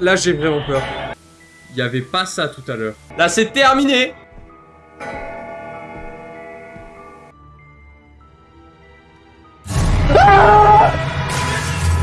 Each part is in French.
Là, j'ai vraiment peur. Il y avait pas ça tout à l'heure. Là, c'est terminé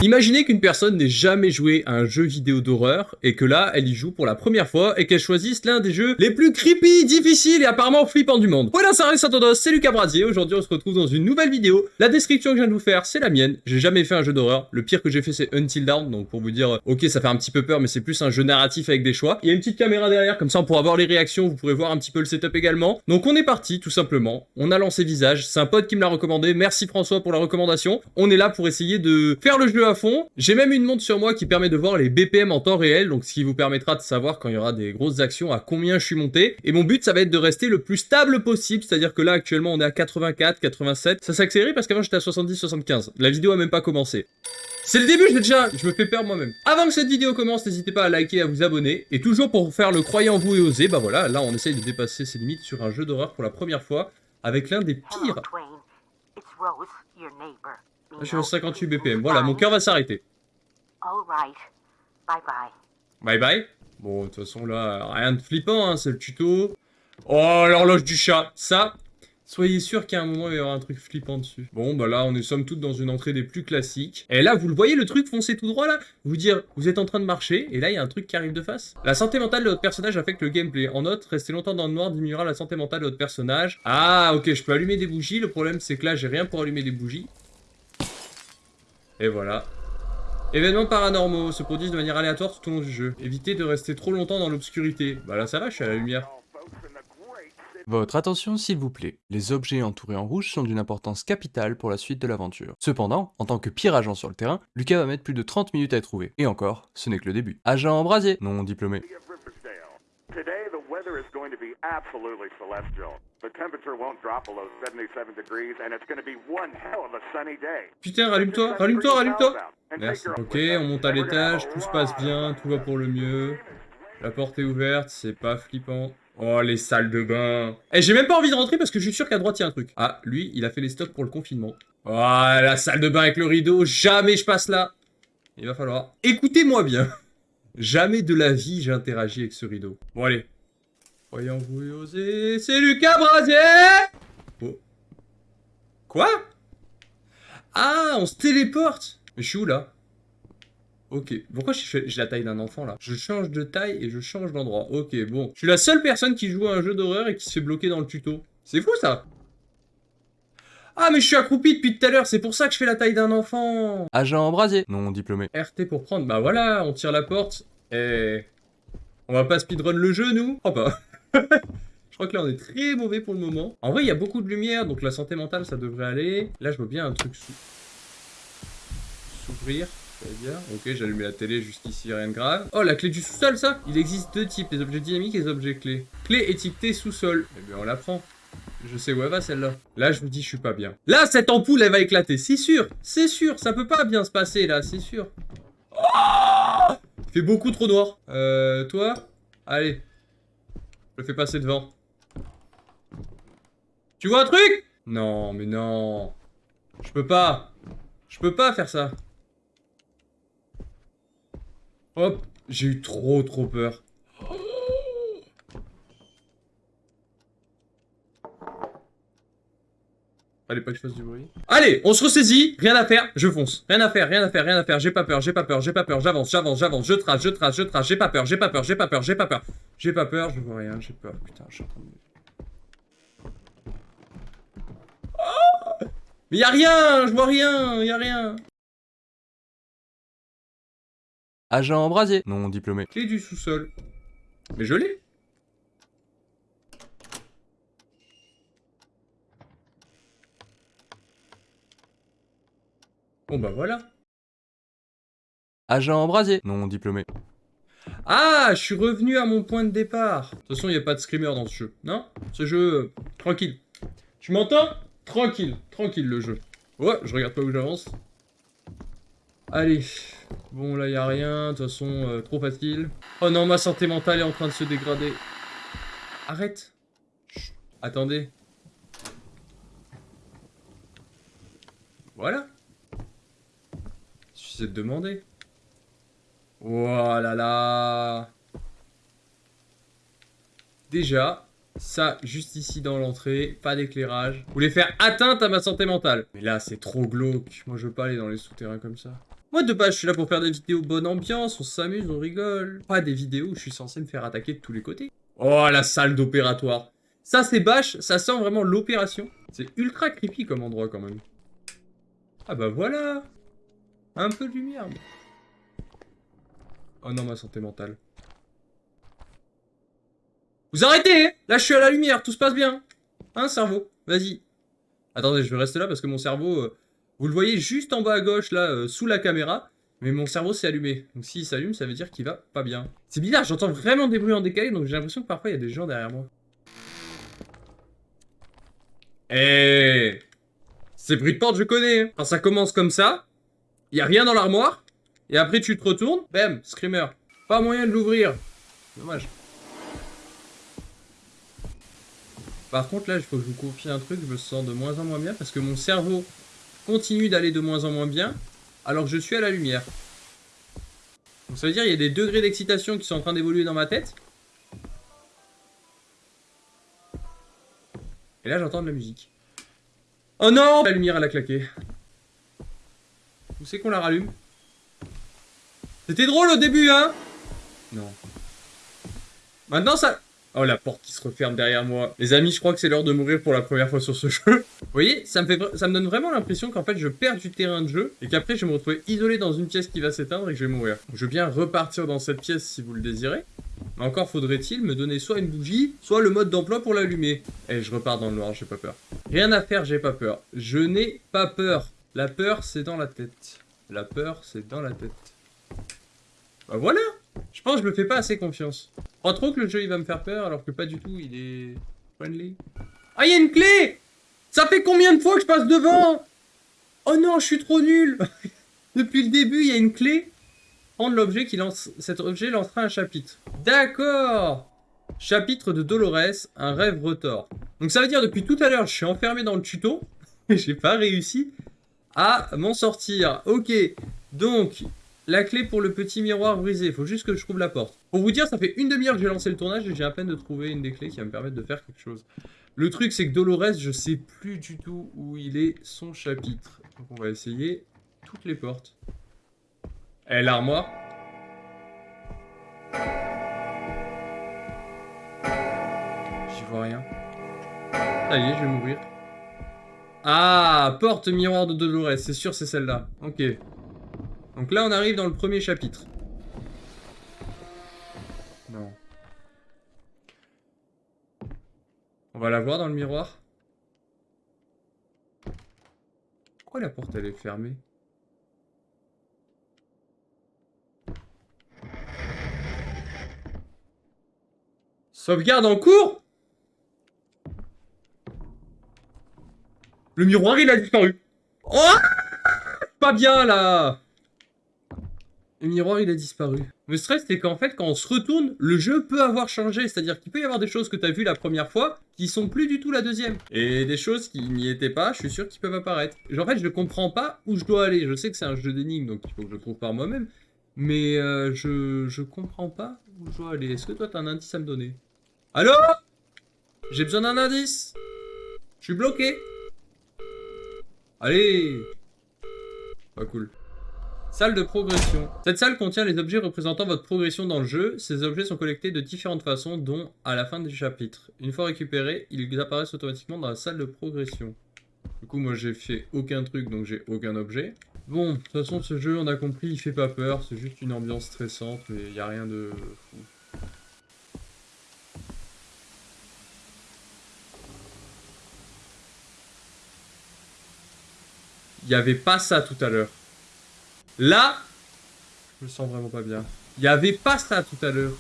Imaginez qu'une personne n'ait jamais joué à un jeu vidéo d'horreur et que là, elle y joue pour la première fois et qu'elle choisisse l'un des jeux les plus creepy, difficiles et apparemment flippants du monde. Voilà, ça reste Santodos, c'est Lucas Brasier. Aujourd'hui, on se retrouve dans une nouvelle vidéo. La description que je viens de vous faire, c'est la mienne. J'ai jamais fait un jeu d'horreur. Le pire que j'ai fait, c'est Until Dawn. Donc, pour vous dire, ok, ça fait un petit peu peur, mais c'est plus un jeu narratif avec des choix. Il y a une petite caméra derrière, comme ça, on pourra voir les réactions. Vous pourrez voir un petit peu le setup également. Donc, on est parti, tout simplement. On a lancé Visage. C'est un pote qui me l'a recommandé. Merci François pour la recommandation. On est là pour essayer de faire le jeu à J'ai même une montre sur moi qui permet de voir les BPM en temps réel, donc ce qui vous permettra de savoir quand il y aura des grosses actions à combien je suis monté. Et mon but, ça va être de rester le plus stable possible, c'est-à-dire que là, actuellement, on est à 84, 87. Ça s'accélère parce qu'avant, j'étais à 70, 75. La vidéo a même pas commencé. C'est le début, je déjà, je me fais peur moi-même. Avant que cette vidéo commence, n'hésitez pas à liker, à vous abonner. Et toujours pour faire le croyant vous et oser, bah voilà, là on essaye de dépasser ses limites sur un jeu d'horreur pour la première fois, avec l'un des pires. Je suis à 58 BPM, voilà, mon cœur va s'arrêter. Bye bye. Bye bye Bon, de toute façon, là, rien de flippant, hein, c'est le tuto. Oh, l'horloge du chat Ça, soyez sûr qu'à un moment, il va y avoir un truc flippant dessus. Bon, bah là, on est somme toute dans une entrée des plus classiques. Et là, vous le voyez, le truc foncé tout droit, là? Vous dire, vous êtes en train de marcher, et là, il y a un truc qui arrive de face. La santé mentale de votre personnage affecte le gameplay. En note, rester longtemps dans le noir diminuera la santé mentale de votre personnage. Ah, ok, je peux allumer des bougies. Le problème, c'est que là, j'ai rien pour allumer des bougies. Et voilà. Événements paranormaux se produisent de manière aléatoire tout au long du jeu. Évitez de rester trop longtemps dans l'obscurité. Bah là ça va, je suis à la lumière. Votre attention s'il vous plaît, les objets entourés en rouge sont d'une importance capitale pour la suite de l'aventure. Cependant, en tant que pire agent sur le terrain, Lucas va mettre plus de 30 minutes à les trouver. Et encore, ce n'est que le début. Agent embrasier, non diplômé. Absolutely celestial. The temperature won't drop below 77 degrees and it's going to be one hell of a sunny day. Putain, rallume-toi, rallume-toi, rallume-toi. Merci. Ok, on monte à l'étage, tout se passe bien, tout va pour le mieux. La porte est ouverte, c'est pas flippant. Oh, les salles de bain. Eh, j'ai même pas envie de rentrer parce que je suis sûr qu'à droite, il y a un truc. Ah, lui, il a fait les stocks pour le confinement. Oh, la salle de bain avec le rideau. Jamais je passe là. Il va falloir... Écoutez-moi bien. Jamais de la vie j'interagis avec ce rideau. Bon, allez. Voyons vous oser, c'est Lucas Brasier. Oh. Quoi? Ah, on se téléporte. Mais je suis où là? Ok, pourquoi j'ai la taille d'un enfant là? Je change de taille et je change d'endroit. Ok, bon. Je suis la seule personne qui joue à un jeu d'horreur et qui se fait bloquer dans le tuto. C'est fou ça! Ah mais je suis accroupi depuis tout à l'heure, c'est pour ça que je fais la taille d'un enfant. Agent embrasier, non diplômé. RT pour prendre, bah voilà, on tire la porte, et... On va pas speedrun le jeu nous? Oh bah je crois que là on est très mauvais pour le moment. En vrai il y a beaucoup de lumière donc la santé mentale ça devrait aller. Là je vois bien un truc s'ouvrir. Ok j'ai allumé la télé jusqu'ici rien de grave. Oh la clé du sous-sol ça Il existe deux types, les objets dynamiques et les objets clés. Clé étiquetée sous-sol. Eh bien on la prend. Je sais où elle va celle-là. Là je vous dis je suis pas bien. Là cette ampoule elle va éclater, c'est sûr. C'est sûr, ça peut pas bien se passer là, c'est sûr. Oh Il fait beaucoup trop noir. Euh, toi Allez, je le fais passer devant. Tu vois un truc? Non, mais non. Je peux pas. Je peux pas faire ça. Hop, j'ai eu trop trop peur. Allez, pas que je fasse du bruit. Allez, on se ressaisit. Rien à faire, je fonce. Rien à faire, rien à faire, rien à faire. J'ai pas peur, j'ai pas peur, j'ai pas peur. J'avance, j'avance, j'avance. Je trace, je trace, je trace. J'ai pas peur, j'ai pas peur, j'ai pas peur, j'ai pas peur. J'ai pas peur, je vois rien, j'ai peur. Putain, je suis en train de... Oh Mais y'a rien, je vois rien, y'a rien. Agent embrasier, non diplômé. Clé du sous-sol. Mais je l'ai. Bon bah voilà. Agent embrasier, non diplômé. Ah, je suis revenu à mon point de départ. De toute façon, il n'y a pas de screamer dans ce jeu. Non? Ce jeu, euh, tranquille. Tu m'entends? Tranquille, tranquille le jeu. Ouais, je regarde pas où j'avance. Allez. Bon, là, il a rien. De toute façon, euh, trop facile. Oh non, ma santé mentale est en train de se dégrader. Arrête. Attendez. Voilà de demander. Oh là là Déjà, ça, juste ici dans l'entrée, pas d'éclairage. Vous voulez faire atteinte à ma santé mentale. Mais là, c'est trop glauque. Moi, je veux pas aller dans les souterrains comme ça. Moi, de base, je suis là pour faire des vidéos bonne ambiance, on s'amuse, on rigole. Pas des vidéos où je suis censé me faire attaquer de tous les côtés. Oh, la salle d'opératoire. Ça, c'est bâche, ça sent vraiment l'opération. C'est ultra creepy comme endroit, quand même. Ah bah voilà Un peu de lumière. Oh non, ma santé mentale. Vous arrêtez hein Là, je suis à la lumière, tout se passe bien. Hein, cerveau? Vas-y. Attendez, je vais rester là parce que mon cerveau... Euh, vous le voyez juste en bas à gauche, là, euh, sous la caméra. Mais mon cerveau s'est allumé. Donc s'il s'allume, ça veut dire qu'il va pas bien. C'est bizarre, j'entends vraiment des bruits en décalé, donc j'ai l'impression que parfois il y a des gens derrière moi. Eh Ces bruits de porte, je connais. Hein. Quand ça commence comme ça, il a rien dans l'armoire, et après tu te retournes, bam, screamer. Pas moyen de l'ouvrir. Dommage. Par contre, là, il faut que je vous confie un truc, je me sens de moins en moins bien, parce que mon cerveau continue d'aller de moins en moins bien, alors que je suis à la lumière. Donc ça veut dire qu'il y a des degrés d'excitation qui sont en train d'évoluer dans ma tête. Et là, j'entends de la musique. Oh non La lumière, elle a claqué. Où c'est qu'on la rallume? C'était drôle au début, hein? Non. Maintenant, ça... Oh, la porte qui se referme derrière moi. Les amis, je crois que c'est l'heure de mourir pour la première fois sur ce jeu. Vous voyez, ça me, fait, ça me donne vraiment l'impression qu'en fait, je perds du terrain de jeu et qu'après, je vais me retrouver isolé dans une pièce qui va s'éteindre et que je vais mourir. Je veux bien repartir dans cette pièce si vous le désirez. Mais encore faudrait-il me donner soit une bougie, soit le mode d'emploi pour l'allumer. Et eh, je repars dans le noir, j'ai pas peur. Rien à faire, j'ai pas peur. Je n'ai pas peur. La peur, c'est dans la tête. La peur, c'est dans la tête. Bah voilà Je pense que je me fais pas assez confiance. Pas trop que le jeu il va me faire peur alors que pas du tout, il est friendly. Ah, il y a une clé Ça fait combien de fois que je passe devant? Oh non, je suis trop nul Depuis le début, il y a une clé. Prendre l'objet qui lance... Cet objet lancera un chapitre. D'accord Chapitre de Dolores, un rêve retort. Donc ça veut dire depuis tout à l'heure, je suis enfermé dans le tuto. J'ai pas réussi à m'en sortir. Ok, donc la clé pour le petit miroir brisé, il faut juste que je trouve la porte. Pour vous dire, ça fait une demi-heure que j'ai lancé le tournage et j'ai à peine de trouver une des clés qui va me permettre de faire quelque chose. Le truc, c'est que Dolores, je sais plus du tout où il est son chapitre. Donc on va essayer toutes les portes. Eh, l'armoire. J'y vois rien. Ça je vais mourir. Ah, porte miroir de Dolores, c'est sûr c'est celle-là. Ok. Donc là, on arrive dans le premier chapitre. Non. On va la voir dans le miroir. Pourquoi la porte, elle est fermée? Sauvegarde en cours Le miroir, il a disparu. Oh Pas bien, là le miroir, il a disparu. Le stress, c'est qu'en fait, quand on se retourne, le jeu peut avoir changé. C'est-à-dire qu'il peut y avoir des choses que tu as vues la première fois qui sont plus du tout la deuxième. Et des choses qui n'y étaient pas, je suis sûr qu'ils peuvent apparaître. En fait, je ne comprends pas où je dois aller. Je sais que c'est un jeu d'énigmes, donc il faut que je le trouve par moi-même. Mais euh, je, je comprends pas où je dois aller. Est-ce que toi, tu as un indice à me donner? Allô? J'ai besoin d'un indice? Je suis bloqué. Allez Pas cool. Salle de progression. Cette salle contient les objets représentant votre progression dans le jeu. Ces objets sont collectés de différentes façons, dont à la fin du chapitre. Une fois récupérés, ils apparaissent automatiquement dans la salle de progression. Du coup, moi j'ai fait aucun truc, donc j'ai aucun objet. Bon, de toute façon, ce jeu, on a compris, il fait pas peur. C'est juste une ambiance stressante, mais il n'y a rien de fou. Il n'y avait pas ça tout à l'heure. Là, je me sens vraiment pas bien. Il n'y avait pas ça tout à l'heure.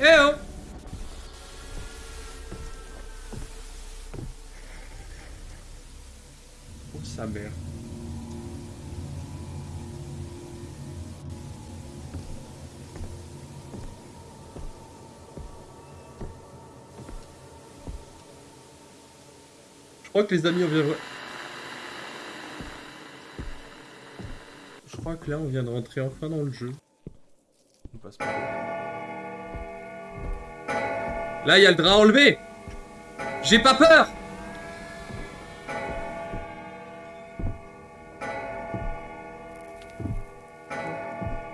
Eh oh Oh sa mère. Je crois que les amis, on vient... crois que là, on vient de rentrer enfin dans le jeu. On passe par Là, il y a le drap enlevé. J'ai pas peur.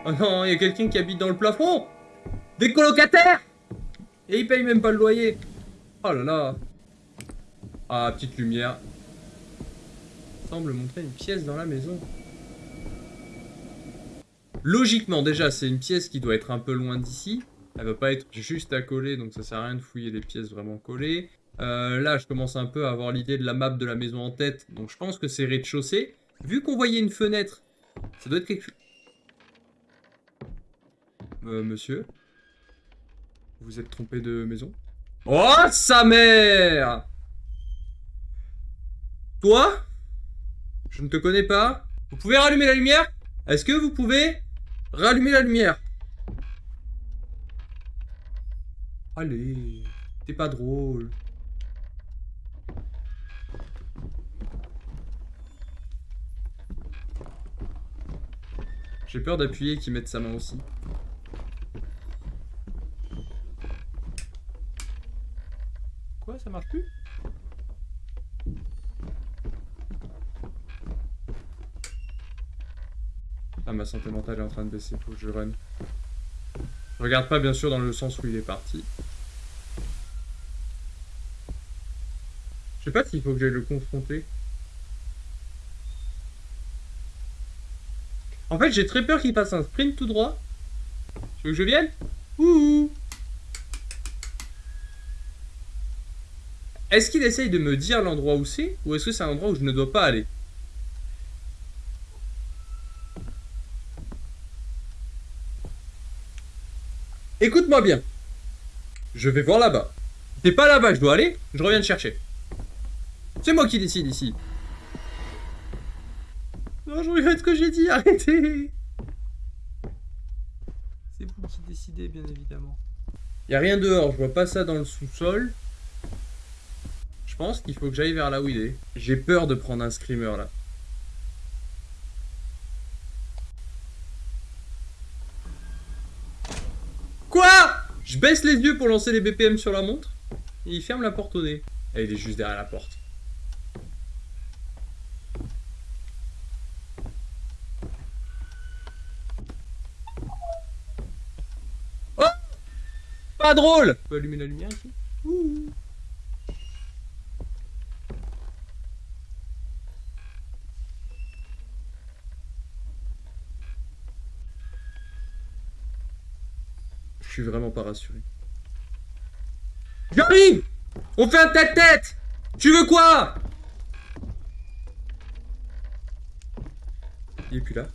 Oh non, il y a quelqu'un qui habite dans le plafond. Des colocataires. Et ils payent même pas le loyer. Oh là là Ah, petite lumière. Semble montrer une pièce dans la maison. Logiquement, déjà, c'est une pièce qui doit être un peu loin d'ici. Elle va pas être juste à coller, donc ça sert à rien de fouiller des pièces vraiment collées. Euh, là, je commence un peu à avoir l'idée de la map de la maison en tête, donc je pense que c'est rez-de-chaussée. Vu qu'on voyait une fenêtre, ça doit être quelque chose... Euh, monsieur Vous êtes trompé de maison Oh, sa mère Toi Je ne te connais pas. Vous pouvez rallumer la lumière? Est-ce que vous pouvez rallumer la lumière? Allez, t'es pas drôle. J'ai peur d'appuyer et qu'il mette sa main aussi. Quoi, ça marche plus? Ah, ma santé mentale est en train de baisser, faut que je run. Je regarde pas bien sûr dans le sens où il est parti. Je sais pas s'il faut que j'aille le confronter. En fait, j'ai très peur qu'il passe un sprint tout droit. Tu veux que je vienne? Ouh Est-ce qu'il essaye de me dire l'endroit où c'est Ou est-ce que c'est un endroit où je ne dois pas aller? Écoute-moi bien. Je vais voir là-bas. C'est pas là-bas que je dois aller, je reviens te chercher. C'est moi qui décide ici. Non, je regrette ce que j'ai dit, arrêtez C'est vous qui décidez, bien évidemment. Y a rien dehors, je vois pas ça dans le sous-sol. Je pense qu'il faut que j'aille vers là où il est. J'ai peur de prendre un screamer là. Quoi Je baisse les yeux pour lancer les BPM sur la montre. Il ferme la porte au nez. Et il est juste derrière la porte. Oh Pas drôle On peut allumer la lumière ici? Suis vraiment pas rassuré. J'arrive On fait un tête-tête Tu veux quoi? Il est plus là.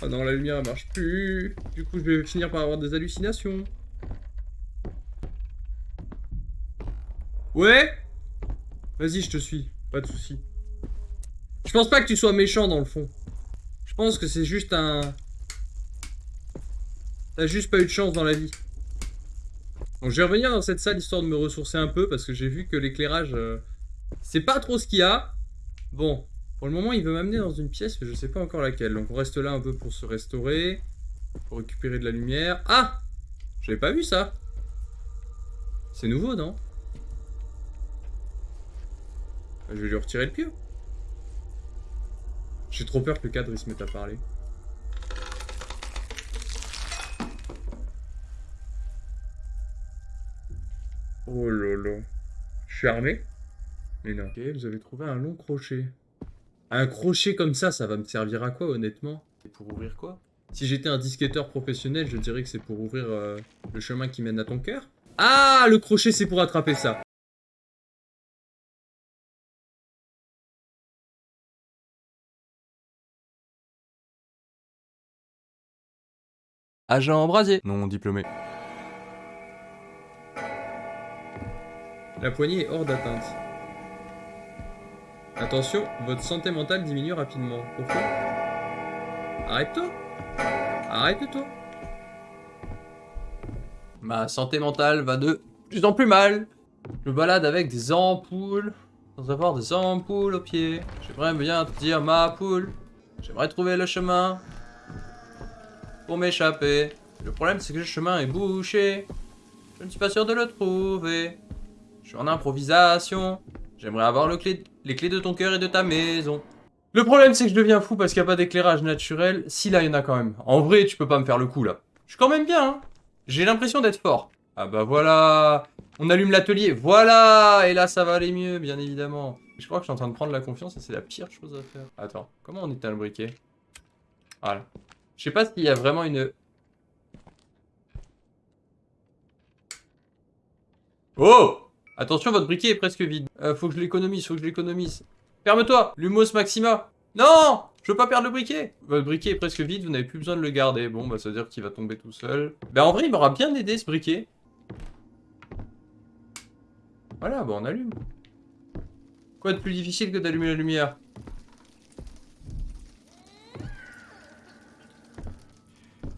Oh non, la lumière elle marche plus. Du coup, je vais finir par avoir des hallucinations. Ouais? Vas-y, je te suis. Pas de soucis. Je pense pas que tu sois méchant dans le fond. Je pense que c'est juste un... T'as juste pas eu de chance dans la vie. Donc je vais revenir dans cette salle histoire de me ressourcer un peu parce que j'ai vu que l'éclairage... Euh, c'est pas trop ce qu'il y a. Bon, pour le moment il veut m'amener dans une pièce mais je sais pas encore laquelle. Donc on reste là un peu pour se restaurer. Pour récupérer de la lumière. Ah J'avais pas vu ça. C'est nouveau non? Je vais lui retirer le pied. J'ai trop peur que le cadre il se mette à parler. Oh lolo. Je suis armé? Mais non. Ok, vous avez trouvé un long crochet. Un crochet comme ça, ça va me servir à quoi honnêtement? Et pour ouvrir quoi? Si j'étais un disquetteur professionnel, je dirais que c'est pour ouvrir euh, le chemin qui mène à ton cœur. Ah, le crochet c'est pour attraper ça. Agent brasier, non diplômé. La poignée est hors d'atteinte. Attention, votre santé mentale diminue rapidement. Pourquoi? Arrête-toi Arrête-toi Ma santé mentale va de plus en plus mal. Je me balade avec des ampoules, sans avoir des ampoules aux pieds. J'aimerais bien te dire ma poule. J'aimerais trouver le chemin pour m'échapper. Le problème c'est que le chemin est bouché. Je ne suis pas sûr de le trouver. Je suis en improvisation. J'aimerais avoir les clés de ton cœur et de ta maison. Le problème c'est que je deviens fou parce qu'il n'y a pas d'éclairage naturel. Si là il y en a quand même. En vrai tu peux pas me faire le coup là. Je suis quand même bien hein. J'ai l'impression d'être fort. Ah bah voilà On allume l'atelier, voilà Et là ça va aller mieux bien évidemment. Je crois que je suis en train de prendre la confiance et c'est la pire chose à faire. Attends, comment on éteint le briquet? Voilà. Je sais pas s'il y a vraiment une... Oh Attention, votre briquet est presque vide. Euh, faut que je l'économise, faut que je l'économise. Ferme-toi Lumos Maxima Non Je veux pas perdre le briquet Votre briquet est presque vide, vous n'avez plus besoin de le garder. Bon, bah ça veut dire qu'il va tomber tout seul. Bah en vrai, il m'aura bien aidé ce briquet. Voilà, bon, on allume. Quoi de plus difficile que d'allumer la lumière?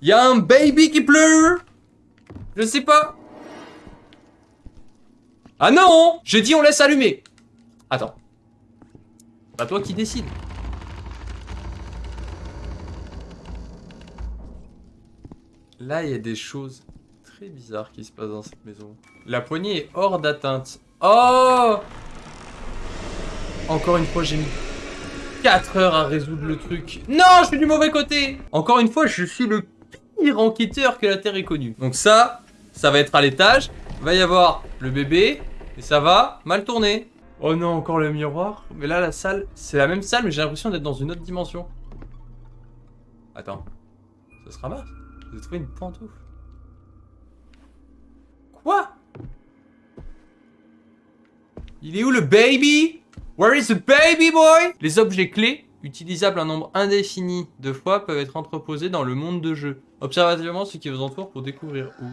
Y'a un baby qui pleure Je sais pas. Ah non J'ai dit on laisse allumer. Attends. Pas toi qui décide. Là, il y a des choses très bizarres qui se passent dans cette maison. La poignée est hors d'atteinte. Oh Encore une fois, j'ai mis 4 heures à résoudre le truc. Non, je suis du mauvais côté Encore une fois, je suis le enquêteur que la Terre ait connu. Donc ça, ça va être à l'étage. Va y avoir le bébé. Et ça va mal tourner. Oh non, encore le miroir. Mais là, la salle, c'est la même salle, mais j'ai l'impression d'être dans une autre dimension. Attends. Ça se ramasse J'ai trouvé une pantoufle. Quoi? Il est où le baby? Where is the baby boy? Les objets clés, utilisables un nombre indéfini de fois, peuvent être entreposés dans le monde de jeu. Observativement ce qui vous entoure pour découvrir où.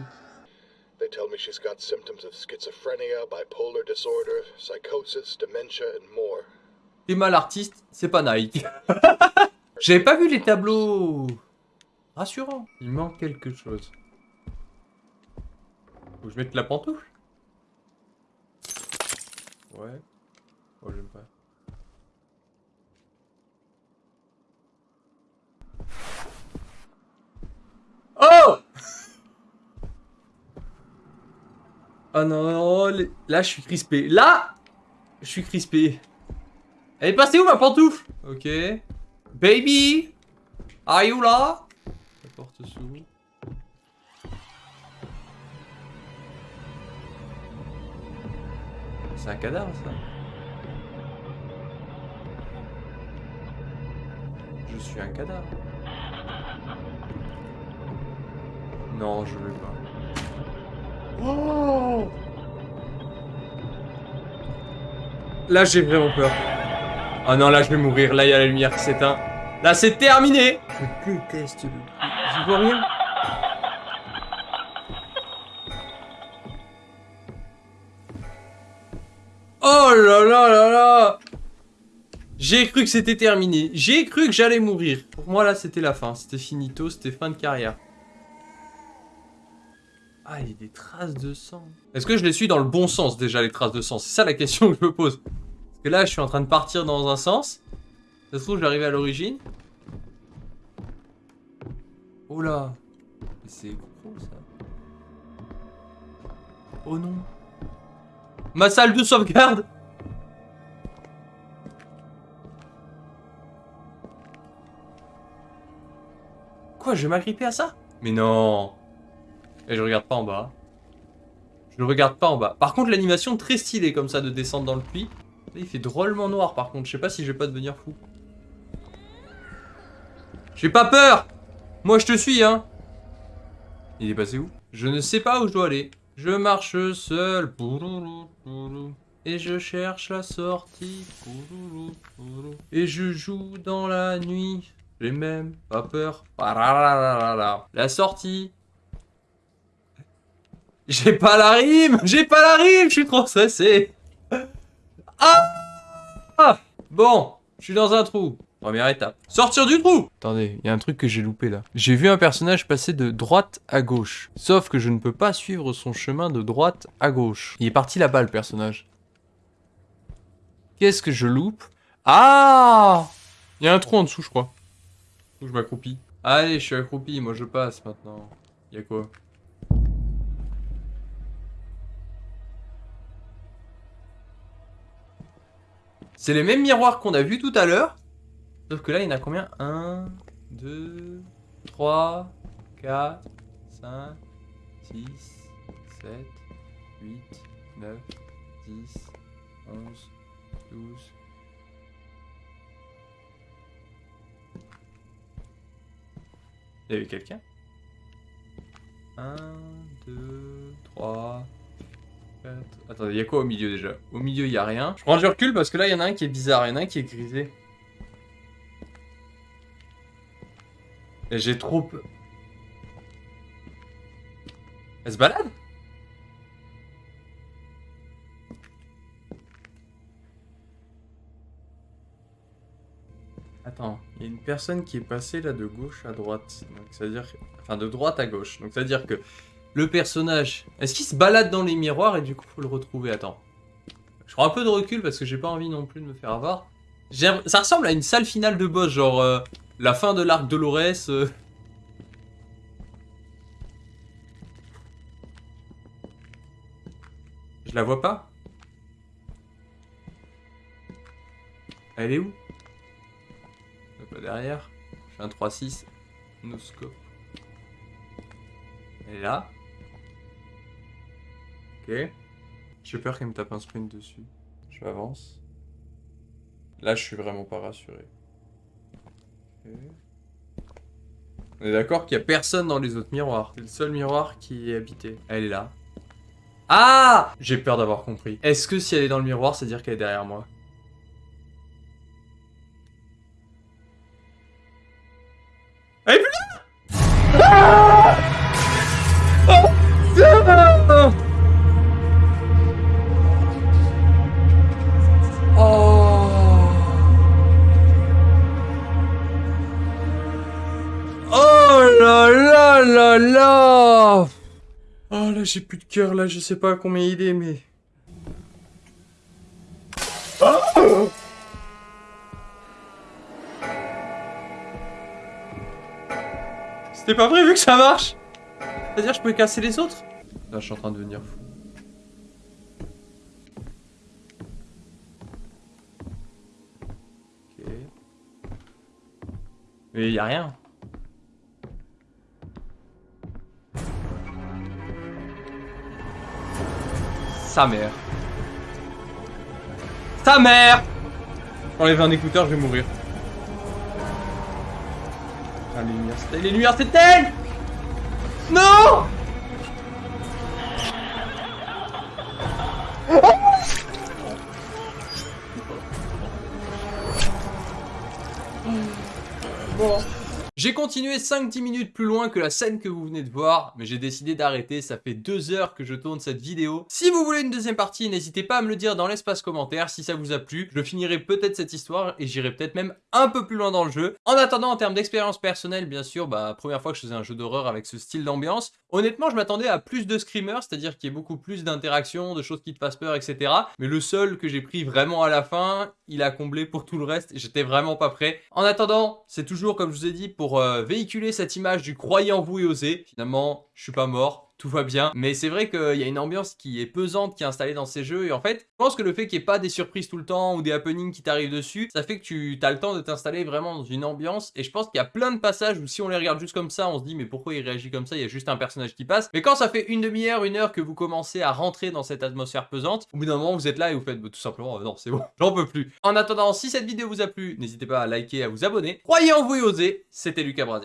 They tell me she's got symptoms of schizophrenia, bipolar disorder, psychosis, dementia and more. T'es mal artiste, c'est pas Nike. J'avais pas vu les tableaux rassurants. Il manque quelque chose. Faut que je mette la pantoufle Ouais. Oh, j'aime pas. Oh Oh non, là je suis crispé. Là, je suis crispé. Elle est passée où ma pantoufle? Ok. Baby Are you là? La porte s'ouvre. C'est un cadavre ça Je suis un cadavre. Non, je veux pas. Oh Là, j'ai vraiment peur. Oh non, là, je vais mourir. Là, il y a la lumière qui s'éteint. Là, c'est terminé Je déteste le... Je vois rien. Oh là là là là J'ai cru que c'était terminé. J'ai cru que j'allais mourir. Pour moi, là, c'était la fin. C'était finito, c'était fin de carrière. Ah, il y a des traces de sang. Est-ce que je les suis dans le bon sens, déjà, les traces de sang? C'est ça la question que je me pose. Parce que là, je suis en train de partir dans un sens. Ça se trouve, j'arrive à l'origine. Oh là C'est gros, ça. Oh non Ma salle de sauvegarde Quoi, je vais m'agripper à ça? Mais non et je regarde pas en bas. Je regarde pas en bas. Par contre, l'animation très stylée comme ça de descendre dans le puits. il fait drôlement noir par contre. Je sais pas si je vais pas devenir fou. J'ai pas peur Moi je te suis hein Il est passé où? Je ne sais pas où je dois aller. Je marche seul. Et je cherche la sortie. Et je joue dans la nuit. J'ai même pas peur. La sortie. J'ai pas la rime J'ai pas la rime Je suis trop stressé ah, ah Bon, je suis dans un trou. Première étape. Sortir du trou Attendez, il y a un truc que j'ai loupé là. J'ai vu un personnage passer de droite à gauche. Sauf que je ne peux pas suivre son chemin de droite à gauche. Il est parti là-bas le personnage. Qu'est-ce que je loupe? Ah Il y a un trou en dessous je crois. Où je m'accroupis. Allez, je suis accroupi, moi je passe maintenant. Il y a quoi? C'est les mêmes miroirs qu'on a vus tout à l'heure. Sauf que là, il y en a combien? 1, 2, 3, 4, 5, 6, 7, 8, 9, 10, 11, 12. Il y avait quelqu'un? 1, 2, 3, 4... Attendez, il y a quoi au milieu déjà? Au milieu, il y a rien. Je prends du recul parce que là, il y en a un qui est bizarre, il y en a un qui est grisé. Et j'ai trop peur. Elle se balade? Attends, il y a une personne qui est passée là de gauche à droite. Donc ça veut dire... Enfin de droite à gauche. Donc ça veut dire que le personnage... Est-ce qu'il se balade dans les miroirs et du coup faut le retrouver? Attends. Je prends un peu de recul parce que j'ai pas envie non plus de me faire avoir. Ça ressemble à une salle finale de boss, genre... Euh, la fin de l'arc Dolores. Euh... Je la vois pas Elle est où? Pas derrière. Je fais un 3-6. No scope. Elle est là. Ok. J'ai peur qu'elle me tape un sprint dessus. Je m'avance. Là, je suis vraiment pas rassuré. On est d'accord qu'il n'y a personne dans les autres miroirs. C'est le seul miroir qui est habité. Elle est là. Ah J'ai peur d'avoir compris. Est-ce que si elle est dans le miroir, c'est dire qu'elle est derrière moi? J'ai plus de cœur là, je sais pas combien il est mais... C'était pas prévu que ça marche C'est-à-dire je pouvais casser les autres Là je suis en train de devenir fou. Ok. Mais y a rien. Sa mère. Sa mère Enlève un écouteur, je vais mourir. Ah, les lumières, c'est Les lumières, c'est elle Non J'ai continué 5-10 minutes plus loin que la scène que vous venez de voir, mais j'ai décidé d'arrêter, ça fait 2 heures que je tourne cette vidéo. Si vous voulez une deuxième partie, n'hésitez pas à me le dire dans l'espace commentaire si ça vous a plu. Je finirai peut-être cette histoire et j'irai peut-être même un peu plus loin dans le jeu. En attendant, en termes d'expérience personnelle, bien sûr, bah première fois que je faisais un jeu d'horreur avec ce style d'ambiance, honnêtement je m'attendais à plus de screamers, c'est-à-dire qu'il y ait beaucoup plus d'interactions, de choses qui te fassent peur, etc. Mais le seul que j'ai pris vraiment à la fin, il a comblé pour tout le reste j'étais vraiment pas prêt. En attendant, c'est toujours comme je vous ai dit pour euh, véhiculer cette image du croyant vous et osé. Finalement, je suis pas mort tout va bien. Mais c'est vrai qu'il y a une ambiance qui est pesante qui est installée dans ces jeux. Et en fait, je pense que le fait qu'il n'y ait pas des surprises tout le temps ou des happenings qui t'arrivent dessus, ça fait que tu as le temps de t'installer vraiment dans une ambiance. Et je pense qu'il y a plein de passages où si on les regarde juste comme ça, on se dit mais pourquoi il réagit comme ça? Il y a juste un personnage qui passe. Mais quand ça fait une demi-heure, une heure que vous commencez à rentrer dans cette atmosphère pesante, au bout d'un moment vous êtes là et vous faites bah, tout simplement non c'est bon, j'en peux plus. En attendant, si cette vidéo vous a plu, n'hésitez pas à liker, à vous abonner. Croyez en vous et osez, c'était Lucas Brasier.